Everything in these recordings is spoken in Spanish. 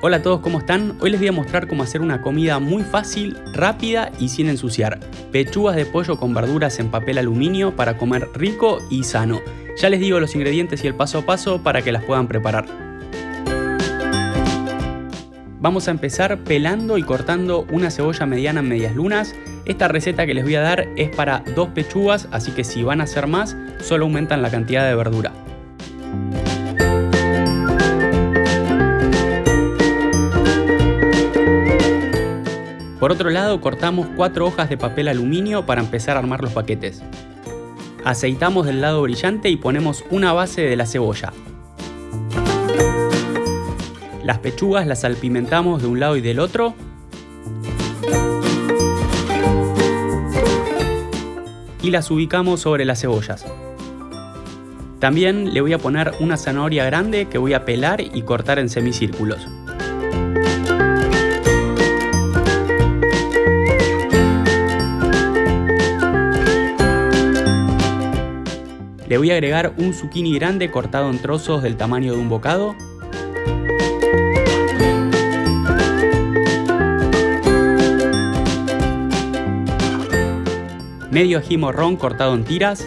Hola a todos, ¿cómo están? Hoy les voy a mostrar cómo hacer una comida muy fácil, rápida y sin ensuciar. Pechugas de pollo con verduras en papel aluminio para comer rico y sano. Ya les digo los ingredientes y el paso a paso para que las puedan preparar. Vamos a empezar pelando y cortando una cebolla mediana en medias lunas. Esta receta que les voy a dar es para dos pechugas, así que si van a hacer más, solo aumentan la cantidad de verdura. Por otro lado, cortamos cuatro hojas de papel aluminio para empezar a armar los paquetes. Aceitamos del lado brillante y ponemos una base de la cebolla. Las pechugas las salpimentamos de un lado y del otro. Y las ubicamos sobre las cebollas. También le voy a poner una zanahoria grande que voy a pelar y cortar en semicírculos. Le voy a agregar un zucchini grande cortado en trozos del tamaño de un bocado. Medio ají morrón cortado en tiras.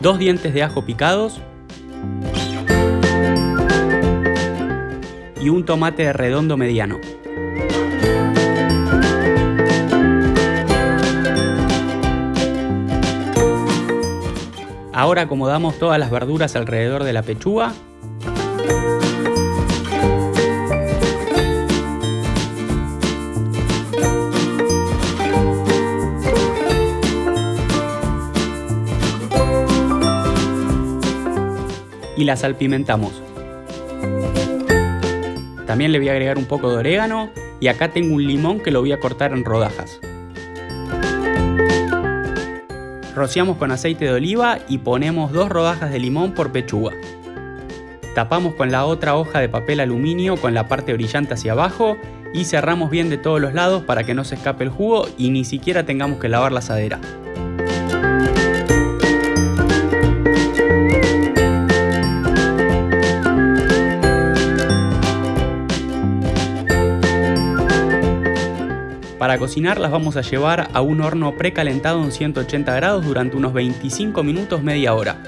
Dos dientes de ajo picados. Y un tomate redondo mediano. Ahora acomodamos todas las verduras alrededor de la pechuga. Y la salpimentamos. También le voy a agregar un poco de orégano y acá tengo un limón que lo voy a cortar en rodajas. Rociamos con aceite de oliva y ponemos dos rodajas de limón por pechuga. Tapamos con la otra hoja de papel aluminio con la parte brillante hacia abajo y cerramos bien de todos los lados para que no se escape el jugo y ni siquiera tengamos que lavar la asadera. Para cocinar las vamos a llevar a un horno precalentado en 180 grados durante unos 25 minutos media hora.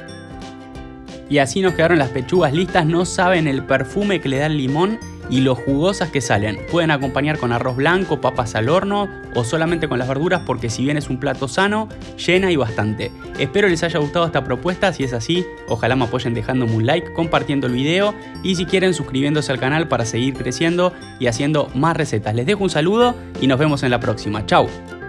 Y así nos quedaron las pechugas listas, no saben el perfume que le da el limón y lo jugosas que salen. Pueden acompañar con arroz blanco, papas al horno o solamente con las verduras porque si bien es un plato sano, llena y bastante. Espero les haya gustado esta propuesta, si es así, ojalá me apoyen dejándome un like, compartiendo el video y si quieren suscribiéndose al canal para seguir creciendo y haciendo más recetas. Les dejo un saludo y nos vemos en la próxima. Chao.